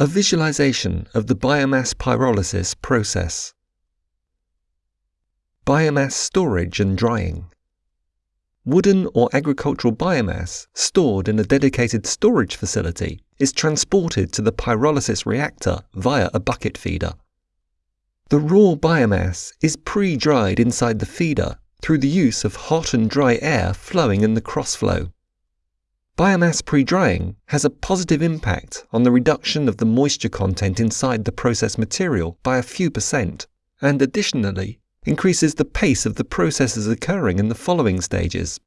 A visualization of the biomass pyrolysis process. Biomass storage and drying. Wooden or agricultural biomass stored in a dedicated storage facility is transported to the pyrolysis reactor via a bucket feeder. The raw biomass is pre-dried inside the feeder through the use of hot and dry air flowing in the crossflow. Biomass pre-drying has a positive impact on the reduction of the moisture content inside the process material by a few percent, and additionally increases the pace of the processes occurring in the following stages.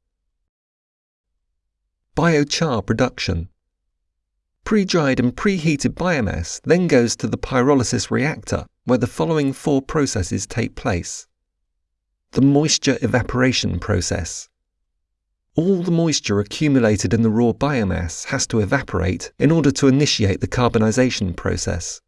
Biochar production. Pre-dried and preheated biomass then goes to the pyrolysis reactor, where the following four processes take place. The moisture evaporation process. All the moisture accumulated in the raw biomass has to evaporate in order to initiate the carbonization process.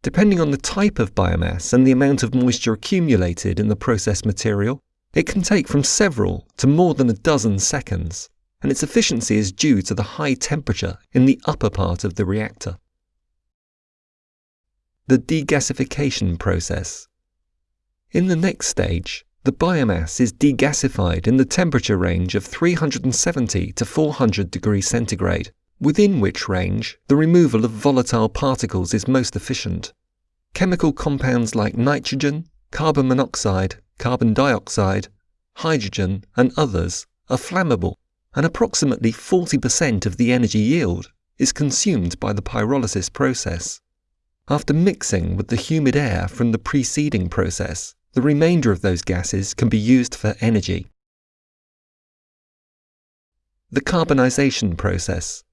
Depending on the type of biomass and the amount of moisture accumulated in the process material, it can take from several to more than a dozen seconds, and its efficiency is due to the high temperature in the upper part of the reactor. The degasification process. In the next stage, the biomass is degasified in the temperature range of 370 to 400 degrees centigrade, within which range the removal of volatile particles is most efficient. Chemical compounds like nitrogen, carbon monoxide, carbon dioxide, hydrogen, and others are flammable, and approximately 40% of the energy yield is consumed by the pyrolysis process. After mixing with the humid air from the preceding process, the remainder of those gases can be used for energy. The carbonization process.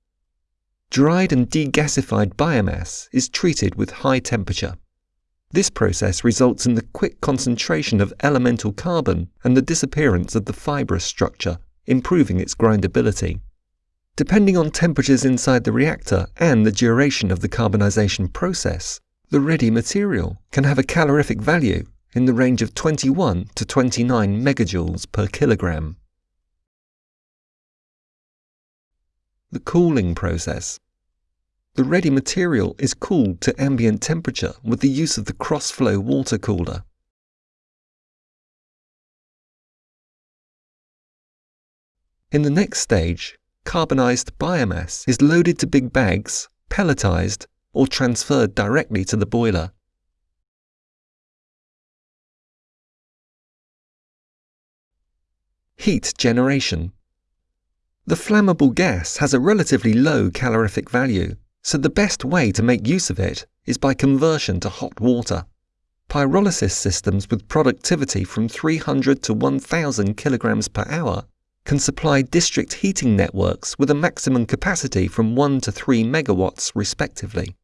Dried and degasified biomass is treated with high temperature. This process results in the quick concentration of elemental carbon and the disappearance of the fibrous structure, improving its grindability. Depending on temperatures inside the reactor and the duration of the carbonization process, the ready material can have a calorific value in the range of 21 to 29 megajoules per kilogram. The cooling process. The ready material is cooled to ambient temperature with the use of the cross-flow water cooler. In the next stage, carbonized biomass is loaded to big bags, pelletized, or transferred directly to the boiler. Heat generation. The flammable gas has a relatively low calorific value, so the best way to make use of it is by conversion to hot water. Pyrolysis systems with productivity from 300 to 1000 kilograms per hour can supply district heating networks with a maximum capacity from 1 to 3 megawatts respectively.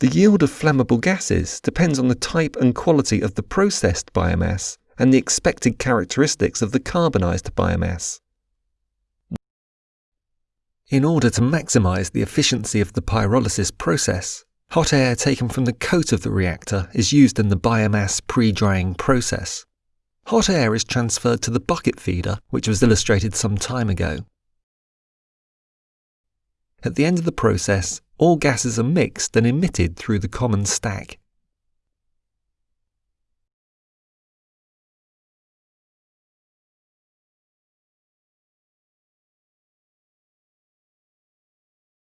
The yield of flammable gases depends on the type and quality of the processed biomass and the expected characteristics of the carbonized biomass. In order to maximize the efficiency of the pyrolysis process, hot air taken from the coat of the reactor is used in the biomass pre-drying process. Hot air is transferred to the bucket feeder, which was illustrated some time ago. At the end of the process, all gases are mixed and emitted through the common stack.